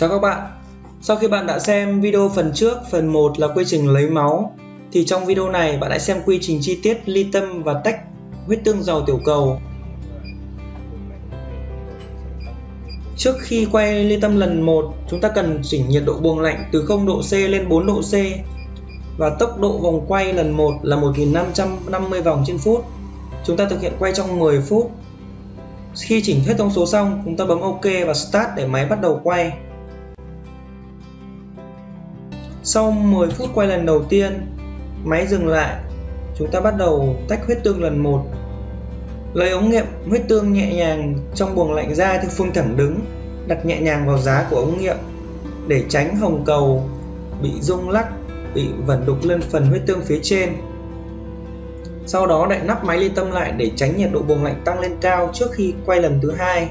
Chào các bạn Sau khi bạn đã xem video phần trước, phần 1 là quy trình lấy máu thì trong video này bạn hãy xem quy trình chi tiết ly tâm và tách huyết tương giàu tiểu cầu Trước khi quay ly tâm lần 1, chúng ta cần chỉnh nhiệt độ buồng lạnh từ 0 độ C lên 4 độ C và tốc độ vòng quay lần 1 là 1550 vòng trên phút. Chúng ta thực hiện quay trong 10 phút. Khi chỉnh hết thông số xong, chúng ta bấm OK và Start để máy bắt đầu quay. Sau 10 phút quay lần đầu tiên, máy dừng lại. Chúng ta bắt đầu tách huyết tương lần 1. Lấy ống nghiệm huyết tương nhẹ nhàng trong buồng lạnh ra theo phương thẳng đứng, đặt nhẹ nhàng vào giá của ống nghiệm để tránh hồng cầu bị rung lắc, bị vẩn đục lên phần huyết tương phía trên. Sau đó đậy nắp máy ly tâm lại để tránh nhiệt độ buồng lạnh tăng lên cao trước khi quay lần thứ hai.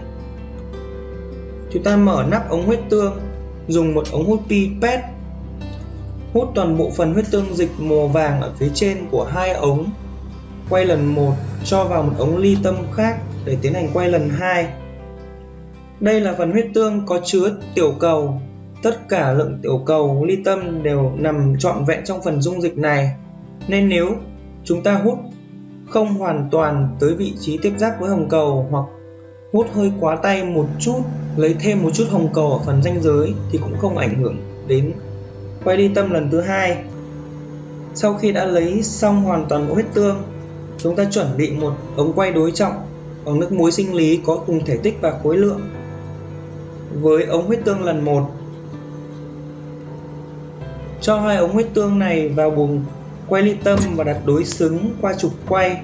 Chúng ta mở nắp ống huyết tương, dùng một ống hút pipette hút toàn bộ phần huyết tương dịch màu vàng ở phía trên của hai ống. Quay lần 1 cho vào một ống ly tâm khác để tiến hành quay lần 2 đây là phần huyết tương có chứa tiểu cầu. Tất cả lượng tiểu cầu, ly tâm đều nằm trọn vẹn trong phần dung dịch này. Nên nếu chúng ta hút không hoàn toàn tới vị trí tiếp giáp với hồng cầu hoặc hút hơi quá tay một chút, lấy thêm một chút hồng cầu ở phần ranh giới thì cũng không ảnh hưởng đến quay đi tâm lần thứ hai. Sau khi đã lấy xong hoàn toàn bộ huyết tương, chúng ta chuẩn bị một ống quay đối trọng bằng nước muối sinh lý có cùng thể tích và khối lượng. Với ống huyết tương lần 1 cho hai ống huyết tương này vào buồng quay ly tâm và đặt đối xứng qua trục quay.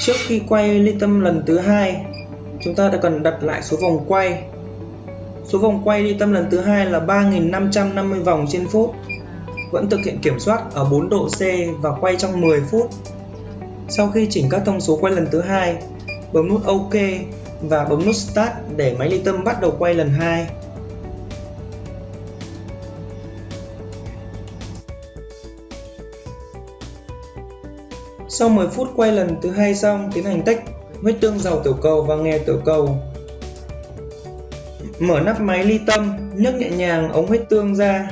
Trước khi quay ly tâm lần thứ hai, chúng ta đã cần đặt lại số vòng quay. Số vòng quay ly tâm lần thứ hai là 3550 vòng trên phút. Vẫn thực hiện kiểm soát ở 4 độ C và quay trong 10 phút. Sau khi chỉnh các thông số quay lần thứ hai, bấm nút OK và bấm nút Start để máy ly tâm bắt đầu quay lần 2. Sau 10 phút quay lần thứ hai xong, tiến hành tách huyết tương giàu tiểu cầu và nghè tiểu cầu. Mở nắp máy ly tâm, nhấc nhẹ nhàng ống huyết tương ra.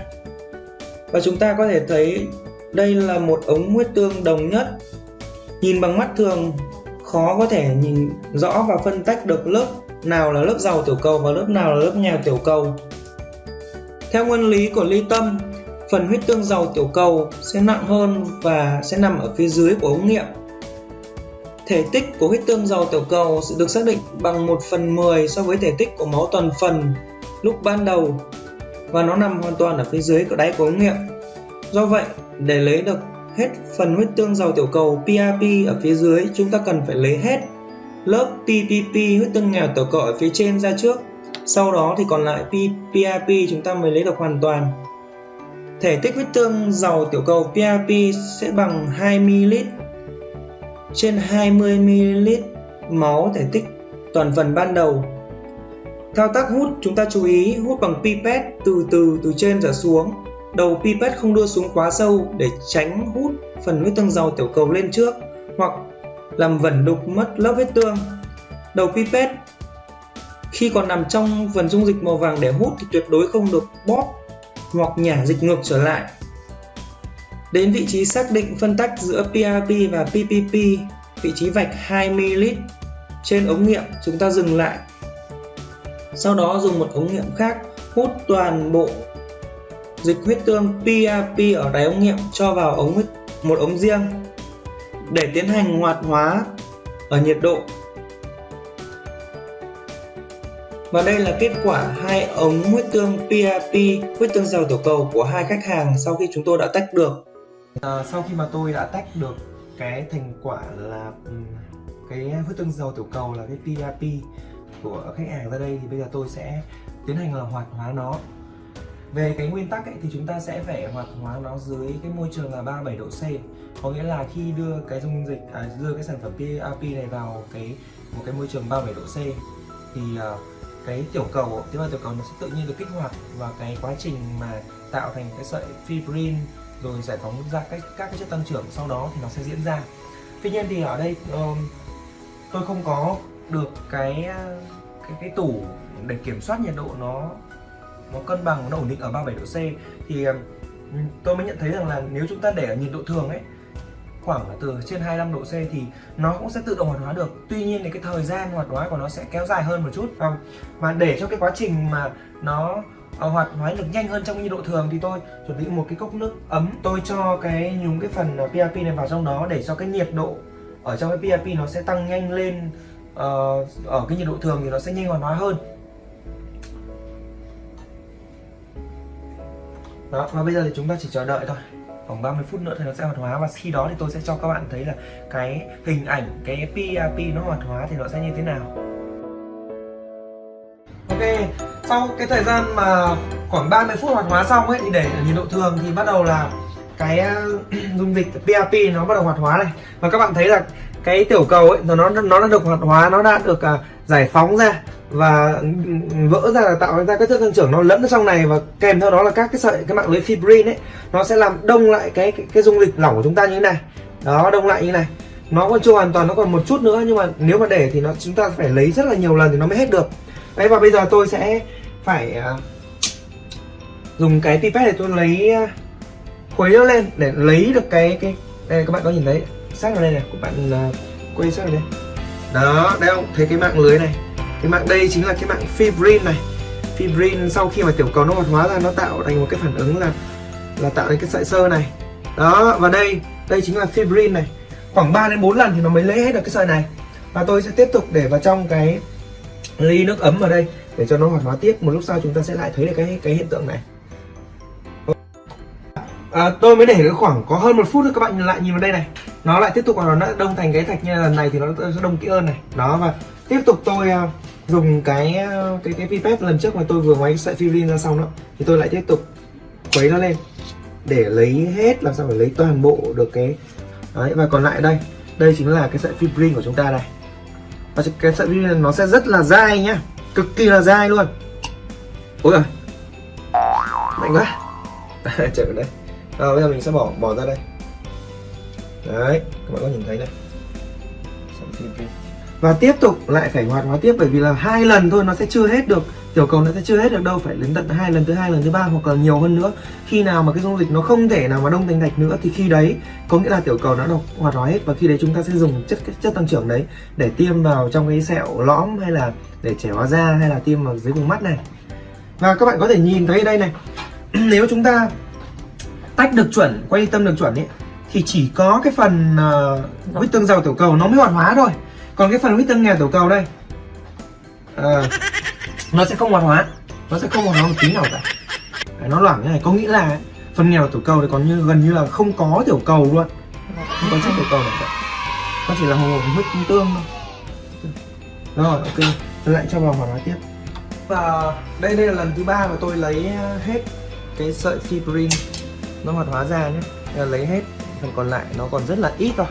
Và chúng ta có thể thấy đây là một ống huyết tương đồng nhất. Nhìn bằng mắt thường khó có thể nhìn rõ và phân tách được lớp nào là lớp giàu tiểu cầu và lớp nào là lớp nghèo tiểu cầu. Theo nguyên lý của ly tâm, phần huyết tương giàu tiểu cầu sẽ nặng hơn và sẽ nằm ở phía dưới của ống nghiệm. Thể tích của huyết tương giàu tiểu cầu sẽ được xác định bằng 1 phần 10 so với thể tích của máu toàn phần lúc ban đầu và nó nằm hoàn toàn ở phía dưới của đáy của ống nghiệm. Do vậy, để lấy được hết phần huyết tương giàu tiểu cầu PRP ở phía dưới, chúng ta cần phải lấy hết lớp PPP huyết tương nghèo tiểu cầu ở phía trên ra trước. Sau đó thì còn lại PRP chúng ta mới lấy được hoàn toàn. Thể tích huyết tương giàu tiểu cầu PRP sẽ bằng 2ml trên 20ml máu thể tích toàn phần ban đầu. Thao tác hút, chúng ta chú ý, hút bằng pipette từ từ từ trên trở xuống. Đầu pipette không đưa xuống quá sâu để tránh hút phần huyết tương giàu tiểu cầu lên trước hoặc làm vẩn đục mất lớp huyết tương. Đầu pipette, khi còn nằm trong phần dung dịch màu vàng để hút thì tuyệt đối không được bóp hoặc nhả dịch ngược trở lại. Đến vị trí xác định phân tách giữa PRP và PPP, vị trí vạch 2ml trên ống nghiệm chúng ta dừng lại. Sau đó dùng một ống nghiệm khác hút toàn bộ dịch huyết tương PRP ở đáy ống nghiệm cho vào ống huyết một ống riêng để tiến hành hoạt hóa ở nhiệt độ Và đây là kết quả hai ống huyết tương PRP, huyết tương giàu tiểu cầu của hai khách hàng sau khi chúng tôi đã tách được. À, sau khi mà tôi đã tách được cái thành quả là cái huyết tương giàu tiểu cầu là cái PRP của khách hàng ra đây thì bây giờ tôi sẽ tiến hành là hoạt hóa nó về cái nguyên tắc ấy, thì chúng ta sẽ phải hoạt hóa nó dưới cái môi trường là 37 độ C có nghĩa là khi đưa cái dung dịch à, đưa cái sản phẩm PRP này vào cái một cái môi trường 37 độ C thì uh, cái tiểu cầu tế bào tiểu cầu nó sẽ tự nhiên được kích hoạt và cái quá trình mà tạo thành cái sợi fibrin rồi giải phóng ra các các cái chất tăng trưởng. Sau đó thì nó sẽ diễn ra. Tuy nhiên thì ở đây um, tôi không có được cái ờ, cái cái tủ để kiểm soát nhiệt độ nó nó cân bằng nó ổn định ở 37 độ C. Thì tôi mới nhận thấy rằng là nếu chúng ta để ở nhiệt độ thường ấy khoảng từ trên 25 độ C thì nó cũng sẽ tự động hoạt hóa được. Tuy nhiên thì cái thời gian hoạt hóa của nó sẽ kéo dài hơn một chút. Vâng. Và để cho cái quá trình mà nó ờ, hoạt hóa được nhanh hơn trong nhiệt độ thường thì tôi chuẩn bị một cái cốc nước ấm. Tôi cho cái nhúng cái phần ờ, PRP này vào trong đó để cho cái nhiệt độ ở trong cái PRP nó sẽ tăng nhanh lên uh, ở cái nhiệt độ thường thì nó sẽ nhanh hoạt hóa hơn. Đó và bây giờ thì chúng ta chỉ chờ đợi thôi khoảng 30 phút nữa thì nó sẽ hoạt hóa. Và khi đó thì tôi sẽ cho các bạn thấy là cái hình ảnh cái PRP nó hoạt hóa thì nó sẽ như thế nào. Ok sau cái thời gian mà khoảng 30 phút hoạt hóa xong ấy thì để ở nhiệt độ thường thì bắt đầu là cái ờ, dung dịch PRP nó bắt đầu hoạt hóa này. Và các bạn thấy là cái tiểu cầu ấy nó nó đã được hoạt hóa nó đã được uh, giải phóng ra và vỡ ra là tạo ra các chất tăng trưởng nó lẫn trong này và kèm theo đó là các cái sợi cái mạng lưới fibrin ấy nó sẽ làm đông lại cái cái, cái dung dịch lỏng của chúng ta như thế này. Đó đông lại như này. Nó còn chưa hoàn toàn nó còn một chút nữa nhưng mà nếu mà để thì nó chúng ta phải lấy rất là nhiều lần thì nó mới hết được. Đấy và bây giờ tôi sẽ phải uh, dùng cái pipette để tôi lấy uh, khuấy nó lên để lấy được cái cái đây các bạn có nhìn thấy sát vào đây này của bạn uh, quay sát vào đây. Đó đây không? Thấy cái mạng lưới này cái mạng đây chính là cái mạng fibrin này. Fibrin sau khi mà tiểu cầu nó hoạt hóa ra nó tạo thành một cái phản ứng là là tạo thành cái sợi sơ này. Đó và đây đây chính là fibrin này. Khoảng 3 đến 4 lần thì nó mới lấy hết được cái sợi này. Và tôi sẽ tiếp tục để vào trong cái ly nước ấm ở đây để cho nó hoạt hóa tiếp. Một lúc sau chúng ta sẽ lại thấy được cái cái hiện tượng này. À, tôi mới để được khoảng có hơn một phút thôi các bạn lại nhìn vào đây này. Nó lại tiếp tục là nó đông thành cái thạch như lần này thì nó sẽ đông kỹ hơn này. Đó và tiếp tục tôi à, dùng cái cái cái pipette lần trước mà tôi vừa ngoáy sợi fibrin ra xong đó thì tôi lại tiếp tục quấy nó lên để lấy hết làm sao phải lấy toàn bộ được cái đấy và còn lại đây đây chính là cái sợi fibrin của chúng ta này và cái sợi fibrin nó sẽ rất là dai nhá cực kỳ là dai luôn. Ôi rồi mạnh quá. Chạy vào đây à, bây giờ mình sẽ bỏ bỏ ra đây. Đấy các bạn có nhìn thấy này và tiếp tục lại phải hoạt hóa tiếp bởi vì là hai lần thôi nó sẽ chưa hết được tiểu cầu nó sẽ chưa hết được đâu phải đến tận hai lần thứ hai lần thứ ba hoặc là nhiều hơn nữa. Khi nào mà cái dung dịch nó không thể nào mà đông thành thạch nữa thì khi đấy có nghĩa là tiểu cầu nó được hoạt hóa hết và khi đấy chúng ta sẽ dùng chất chất tăng trưởng đấy để tiêm vào trong cái sẹo lõm hay là để trẻ hóa da hay là tiêm vào dưới vùng mắt này. Và các bạn có thể nhìn thấy đây này. Nếu chúng ta tách được chuẩn quay tâm được chuẩn ấy thì chỉ có cái phần uh, huyết tương giàu tiểu cầu nó mới hoạt hóa thôi còn cái phần huyết tương nghèo tiểu cầu đây. Uh, nó sẽ không hoạt hóa. Nó sẽ không hoạt hóa một tí nào cả. Nó loãng như này. Có nghĩa là phần nghèo tiểu cầu thì còn như gần như là không có tiểu cầu luôn. Không có chất tiểu cầu nào cả. Nó chỉ là hồ huyết tương thôi. Rồi ok. Tôi lại cho vào hoạt hóa tiếp. Và đây đây là lần thứ ba mà tôi lấy hết cái sợi fibrin. Nó hoạt hóa ra nhé. Lấy hết. Phần còn lại nó còn rất là ít thôi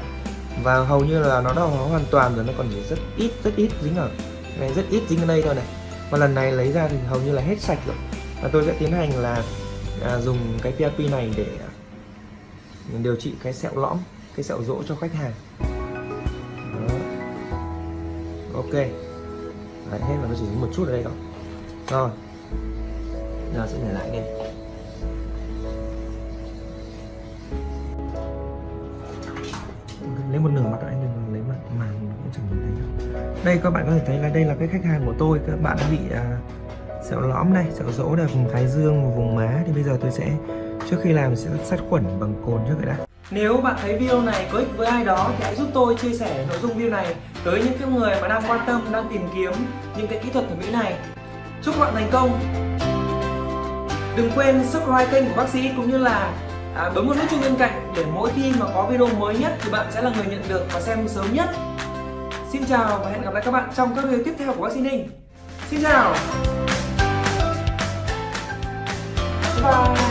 và hầu như là nó đã hóa hoàn toàn rồi nó còn chỉ rất ít rất ít dính ở này rất ít dính ở đây thôi này. Và lần này lấy ra thì hầu như là hết sạch rồi. Và tôi sẽ tiến hành là à, dùng cái PRP này để à, điều trị cái sẹo lõm cái sẹo rỗ cho khách hàng. Đó. ok. Đấy, hết là nó chỉ một chút ở đây thôi. Rồi. Giờ sẽ để lại đây lấy một nửa mặt anh đừng lấy mặt màn cũng chẳng nhìn thấy đâu. Đây các bạn có thể thấy là đây là cái khách hàng của tôi. Các bạn bị à, sẹo lõm này sẹo rỗ ở vùng thái dương và vùng má. Thì bây giờ tôi sẽ trước khi làm sẽ sát khuẩn bằng cồn trước vậy đã. Nếu bạn thấy video này có ích với ai đó thì hãy giúp tôi chia sẻ nội dung video này tới những cái người mà đang quan tâm đang tìm kiếm những cái kỹ thuật thẩm mỹ này. Chúc bạn thành công! Đừng quên subscribe kênh của bác sĩ cũng như là à, bấm vào nút chuông bên cạnh để mỗi khi mà có video mới nhất thì bạn sẽ là người nhận được và xem sớm nhất. Xin chào và hẹn gặp lại các bạn trong các video tiếp theo của bác sĩ Ninh. Xin chào. Bye